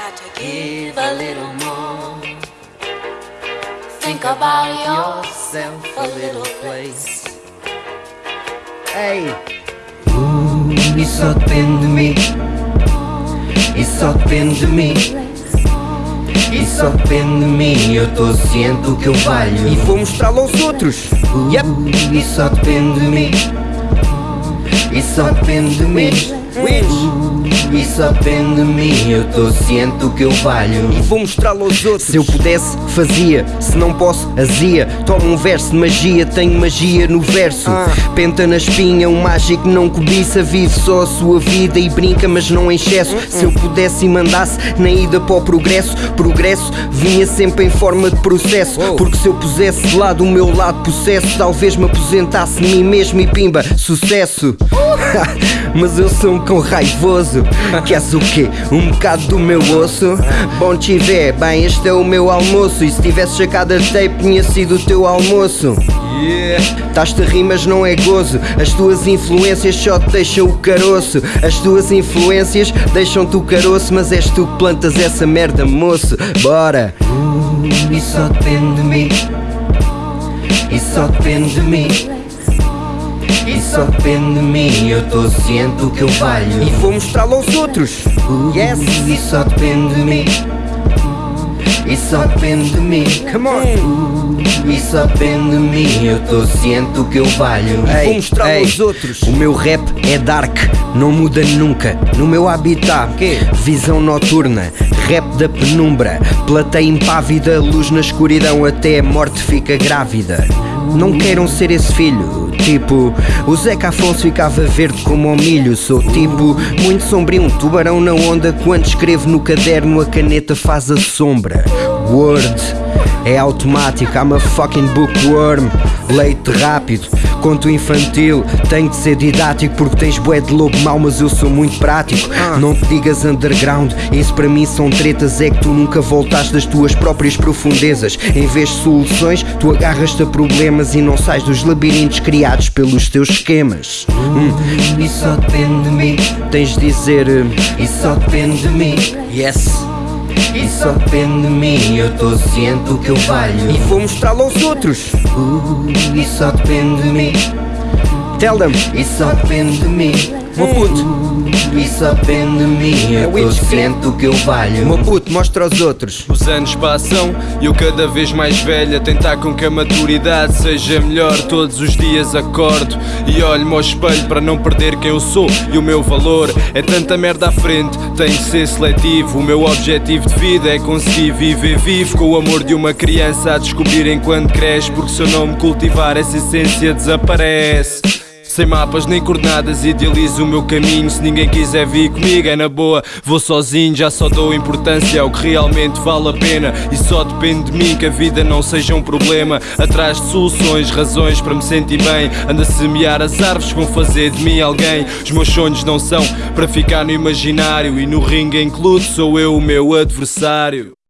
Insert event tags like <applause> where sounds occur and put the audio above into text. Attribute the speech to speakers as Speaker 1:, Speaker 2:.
Speaker 1: got to give a little more. Think about yourself a little place.
Speaker 2: Ei! Uh, isso só depende de mim. Isso só depende de mim. Isso só depende de mim. Eu tô ciente do que eu valho.
Speaker 3: E vou mostrá-lo aos outros.
Speaker 2: Uh,
Speaker 3: Yep.
Speaker 2: Isso só depende de mim. Isso só depende de mim. Isso só depende de mim. Eu tô ciente do que eu valho.
Speaker 3: E vou mostrá-lo aos outros.
Speaker 4: Se eu pudesse, fazia. Se não posso, azia. Toma um verso de magia, tenho magia no verso.
Speaker 3: Ah.
Speaker 4: Penta na espinha, um mágico não cobiça. Vive só a sua vida e brinca, mas não em excesso. Se eu pudesse e mandasse na ida para o progresso, progresso vinha sempre em forma de processo.
Speaker 3: Uou.
Speaker 4: Porque se eu pusesse de lado o meu lado possesso, talvez me aposentasse de mim mesmo e pimba, sucesso. <laughs> mas eu sou um cão raivoso. Queres o quê? Um bocado do meu osso? Bom tiver, bem, este é o meu almoço. E se tivesse sacado a tape, tinha sido o teu almoço.
Speaker 3: Yeah.
Speaker 4: Estás-te a rir, mas não é gozo. As tuas influências só te deixam o caroço. As tuas influências deixam-te o caroço, mas és tu que plantas essa merda, moço. Bora!
Speaker 2: Uh, Isso só depende de mim. Isso só depende de mim. Isso só depende de mim. Eu tô ciente do que eu valho.
Speaker 3: E vou mostrá-lo aos outros. Yes.
Speaker 2: Isso só depende de mim. Isso só depende de mim.
Speaker 3: Come on.
Speaker 2: Isso só depende de mim. Eu tô ciente do que eu valho.
Speaker 3: E vou
Speaker 4: Ei,
Speaker 3: mostrá-lo
Speaker 4: ei,
Speaker 3: aos outros.
Speaker 4: O meu rap é dark, não muda nunca. No meu habitat,
Speaker 3: Quê?
Speaker 4: visão noturna, rap da penumbra, plateia impávida, luz na escuridão, até a morte fica grávida. Não queiram ser esse filho, tipo, o Zeca Afonso ficava verde como ao milho. Sou tipo, muito sombrio, um tubarão na onda. Quando escrevo no caderno, a caneta faz a sombra. Word. É automático, I'm a fucking bookworm. Leite rápido, conto infantil. Tenho de ser didático porque tens bué de lobo mau Mas eu sou muito prático. Não te digas underground, isso para mim são tretas. É que tu nunca voltaste das tuas próprias profundezas. Em vez de soluções, tu agarras-te a problemas E não sais dos labirintos criados pelos teus esquemas. Hum,
Speaker 2: Isso só depende de mim.
Speaker 4: Tens de dizer... eh,
Speaker 2: Isso só depende de mim.
Speaker 4: Yes
Speaker 2: Isso só depende de mim. Eu tô ciente que eu valho.
Speaker 3: E vou mostrá-lo aos outros.
Speaker 2: Uh, Isso só depende de mim.
Speaker 4: Tell them
Speaker 2: Isso só depende de mim.
Speaker 3: Meu puto,
Speaker 2: Isso só depende de mim. Eu tô
Speaker 3: Witch.
Speaker 2: ciente do que eu valho.
Speaker 4: Meu puto, mostra aos outros
Speaker 5: Os anos passam e eu cada vez mais velho a tentar com que a maturidade seja melhor. Todos os dias acordo e olho-me ao espelho para não perder quem eu sou e o meu valor. É tanta merda à frente, tenho de ser seletivo. O meu objetivo de vida é conseguir viver vivo com o amor de uma criança a descobrir enquanto cresce. Porque se eu não me cultivar, essa essência desaparece. Sem mapas nem coordenadas, idealizo o meu caminho. Se ninguém quiser vir comigo, é na boa. Vou sozinho, já só dou importância ao que realmente vale a pena. E só depende de mim que a vida não seja um problema. Atrás de soluções, razões para me sentir bem. Ando a semear as árvores que vão fazer de mim alguém. Os meus sonhos não são para ficar no imaginário. E no ringue em sou eu o meu adversário.